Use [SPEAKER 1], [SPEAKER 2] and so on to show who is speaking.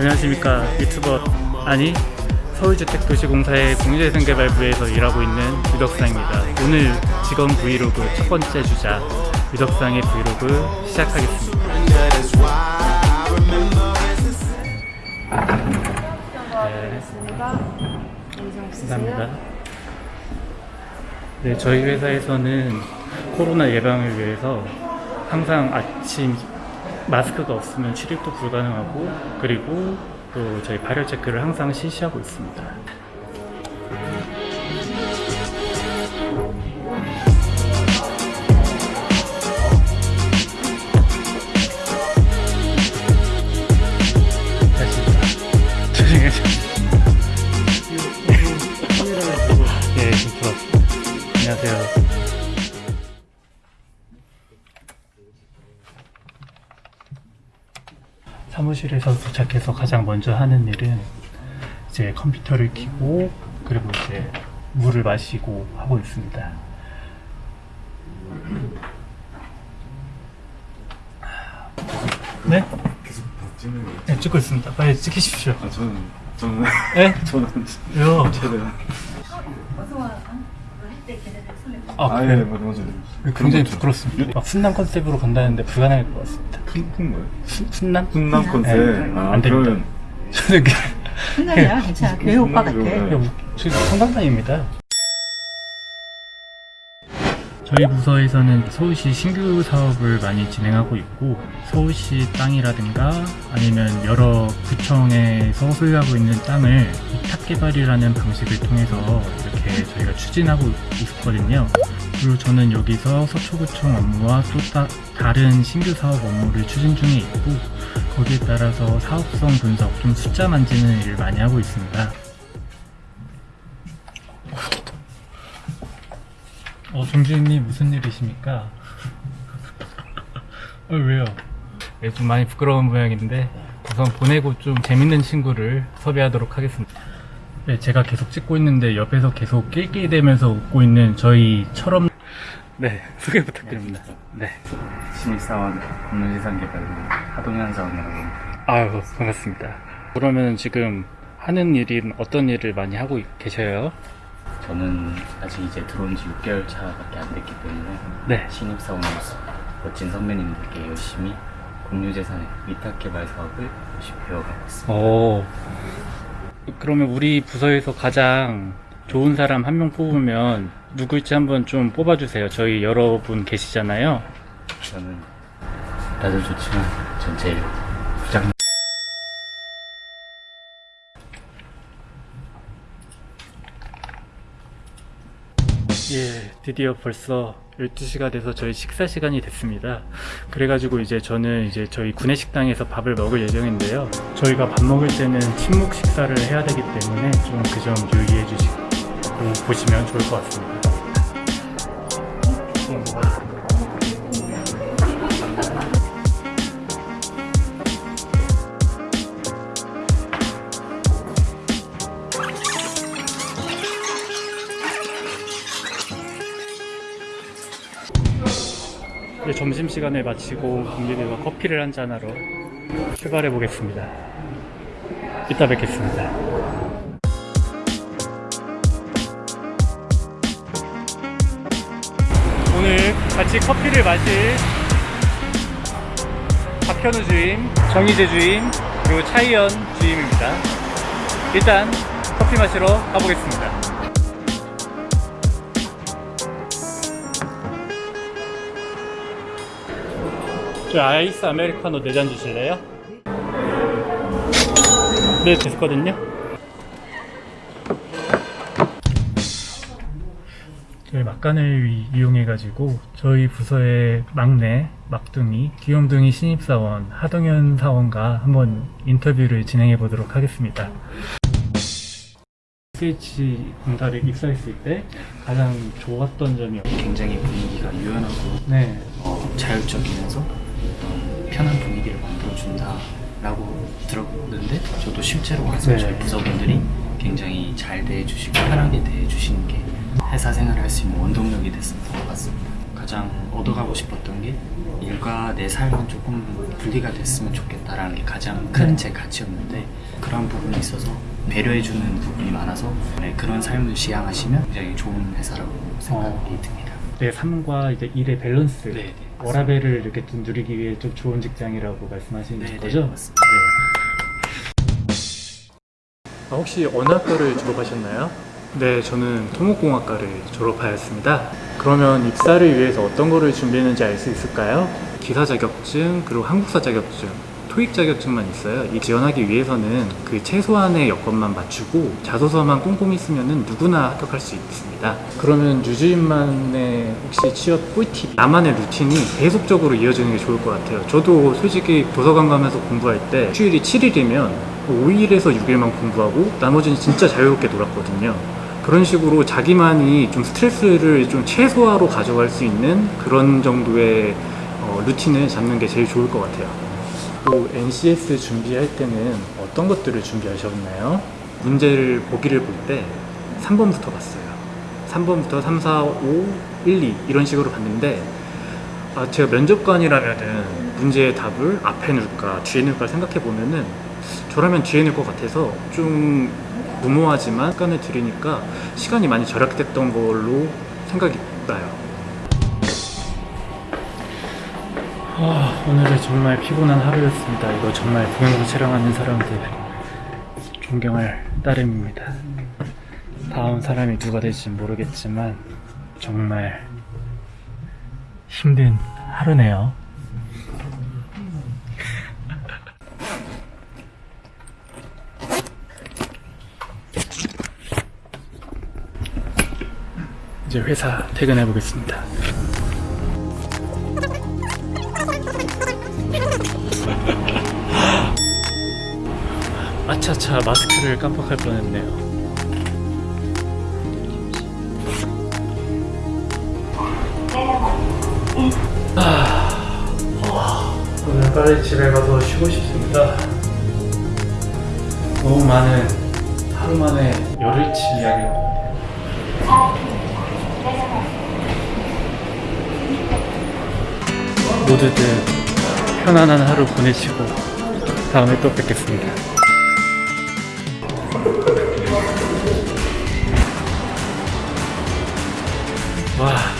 [SPEAKER 1] 안녕하십니까 유튜버. 아니 서울주택도시공사의 공유재생개발부에서 일하고 있는 유덕상입니다. 오늘 직원 브이로그 첫 번째 주자 유덕상의 브이로그 시작하겠습니다. 네, 감사합니다. 네, 저희 회사에서는 코로나 예방을 위해서 항상 아침 마스크가 없으면 출입도 불가능하고 그리고 또 저희 발열 체크를 항상 실시하고 있습니다. 사무실에서 도착해서 가장 먼저 하는 일은 이제 컴퓨터를 켜고 그리고 이제 물을 마시고 하고 있습니다. 네?
[SPEAKER 2] 계속 찍는 거예요?
[SPEAKER 1] 네, 찍고 있습니다. 빨리 찍으십시오.
[SPEAKER 2] 아 저는 저는
[SPEAKER 1] 네?
[SPEAKER 2] 저는
[SPEAKER 1] 왜요?
[SPEAKER 2] 최대한
[SPEAKER 1] 아,
[SPEAKER 2] 아예
[SPEAKER 1] 그래요?
[SPEAKER 2] 맞아 맞아
[SPEAKER 1] 굉장히 부끄럽습니다. 막 순남 컨셉으로 간다는데 불가능할 것 같습니다.
[SPEAKER 2] 푼푼 거예요?
[SPEAKER 1] 순, 순남?
[SPEAKER 2] 훈남 컨셉
[SPEAKER 1] 네,
[SPEAKER 2] 아,
[SPEAKER 1] 안 됩니다.
[SPEAKER 2] 그러면
[SPEAKER 1] 저는 그,
[SPEAKER 3] 생각이야 괜찮아 교육 오빠 같아
[SPEAKER 2] 네.
[SPEAKER 1] 지금 성당장입니다. 저희 부서에서는 서울시 신규 사업을 많이 진행하고 있고 서울시 땅이라든가 아니면 여러 구청에서 소유하고 있는 땅을 위탁 개발이라는 방식을 통해서 이렇게 저희가 추진하고 있거든요. 그리고 저는 여기서 서초구청 업무와 또 따, 다른 신규 사업 업무를 추진 중에 있고 거기에 따라서 사업성 분석, 좀 숫자 만지는 일을 많이 하고 있습니다. 정주인님 무슨 일이십니까? 어, 왜요? 네, 좀 많이 부끄러운 모양인데 우선 보내고 좀 재밌는 친구를 섭외하도록 하겠습니다. 네, 제가 계속 찍고 있는데 옆에서 계속 낄낄대면서 웃고 있는 저희 철없... 네, 소개 부탁드립니다. 네.
[SPEAKER 4] 신입사원 공론지상개발부 하동현 사원이라고 합니다.
[SPEAKER 1] 아유, 반갑습니다. 그러면 지금 하는 일은 어떤 일을 많이 하고 계셔요?
[SPEAKER 4] 저는 아직 이제 들어온 지 6개월 차밖에 안 됐기 때문에
[SPEAKER 1] 네.
[SPEAKER 4] 신입사원으로서 멋진 선배님들께 열심히 공유재산의 위탁개발 사업을 열심히 배워가고 있습니다.
[SPEAKER 1] 오. 그러면 우리 부서에서 가장 좋은 사람 한 명 뽑으면 누구일지 한번 좀 뽑아주세요. 저희 여러분 계시잖아요.
[SPEAKER 4] 저는 다들 좋지만 전 제일
[SPEAKER 1] 예, 드디어 벌써 12시가 돼서 저희 식사 시간이 됐습니다. 그래가지고 이제 저는 이제 저희 구내식당에서 밥을 먹을 예정인데요. 저희가 밥 먹을 때는 침묵 식사를 해야 되기 때문에 좀 그 점 유의해 주시고 보시면 좋을 것 같습니다. 점심시간을 마치고 동료들과 커피를 한잔하러 출발해 보겠습니다. 이따 뵙겠습니다. 오늘 같이 커피를 마실 박현우 주임, 정희재 주임, 그리고 차이연 주임입니다. 일단 커피 마시러 가보겠습니다. 저 아이스 아메리카노 4잔 주실래요? 네, 됐거든요. 저희 막간을 이- 이용해 가지고 저희 부서의 막내 막둥이 귀염둥이 신입사원 하동현 사원과 한번 인터뷰를 진행해 보도록 하겠습니다. SH 공사를 입사했을 때 가장 좋았던 점이
[SPEAKER 4] 굉장히 분위기가 유연하고
[SPEAKER 1] 네,
[SPEAKER 4] 어, 자율적이면서 어, 편한 분위기를 만들어준다라고 들었는데 저도 실제로 와서
[SPEAKER 1] 네.
[SPEAKER 4] 저희 부서분들이 굉장히 잘 대해주시고 편하게 대해주시는 게 회사 생활을 할 수 있는 원동력이 됐었던 것 같습니다. 가장
[SPEAKER 5] 얻어가고 싶었던 게 일과 내 삶은 조금 분리가 됐으면 좋겠다라는 게 가장 큰 제 가치였는데 그런 부분에 있어서 배려해주는 부분이 많아서 네, 그런 삶을 지향하시면 굉장히 좋은 회사라고 생각이 듭니다.
[SPEAKER 1] 내 삶과 이제 일의 밸런스,
[SPEAKER 5] 네, 네.
[SPEAKER 1] 워라밸을 이렇게 좀 누리기 위해 좀 좋은 직장이라고 말씀하시는
[SPEAKER 5] 네, 네,
[SPEAKER 1] 거죠?
[SPEAKER 5] 맞습니다.
[SPEAKER 1] 아, 혹시 어느 학과를 졸업하셨나요? 네, 저는 토목공학과를 졸업하였습니다. 그러면 입사를 위해서 어떤 거를 준비했는지 알 수 있을까요? 기사 자격증, 그리고 한국사 자격증, 토익 자격증만 있어요. 이 지원하기 위해서는 그 최소한의 여건만 맞추고 자소서만 꼼꼼히 쓰면은 누구나 합격할 수 있습니다. 그러면 유주인만의 혹시 취업 꿀팁, 나만의 루틴이 계속적으로 이어지는 게 좋을 것 같아요. 저도 솔직히 도서관 가면서 공부할 때 휴일이 7일이면 5일에서 6일만 공부하고 나머지는 진짜 자유롭게 놀았거든요. 그런 식으로 자기만이 좀 스트레스를 좀 최소화로 가져갈 수 있는 그런 정도의 어, 루틴을 잡는 게 제일 좋을 것 같아요. 또 NCS 준비할 때는 어떤 것들을 준비하셨나요? 문제를 보기를 볼 때 3번부터 봤어요. 3번부터 3, 4, 5, 1, 2 이런 식으로 봤는데 아, 제가 면접관이라면은 문제의 답을 앞에 넣을까 뒤에 넣을까 생각해 보면은 저라면 뒤에 넣을 것 같아서 좀 무모하지만 시간을 들이니까 시간이 많이 절약됐던 걸로 생각이 나요. 아, 오늘은 정말 피곤한 하루였습니다. 이거 정말 동영상 촬영하는 사람들 존경할 따름입니다. 다음 사람이 누가 될지 모르겠지만 정말 힘든 하루네요. 이제 회사 퇴근해 보겠습니다. 아차차 마스크를 깜빡할 뻔했네요. 아, 오늘 빨리 집에 가서 쉬고 싶습니다. 너무 많은 하루 만에 열흘치 이야기를 모두들 편안한 하루 보내시고 다음에 또 뵙겠습니다. 와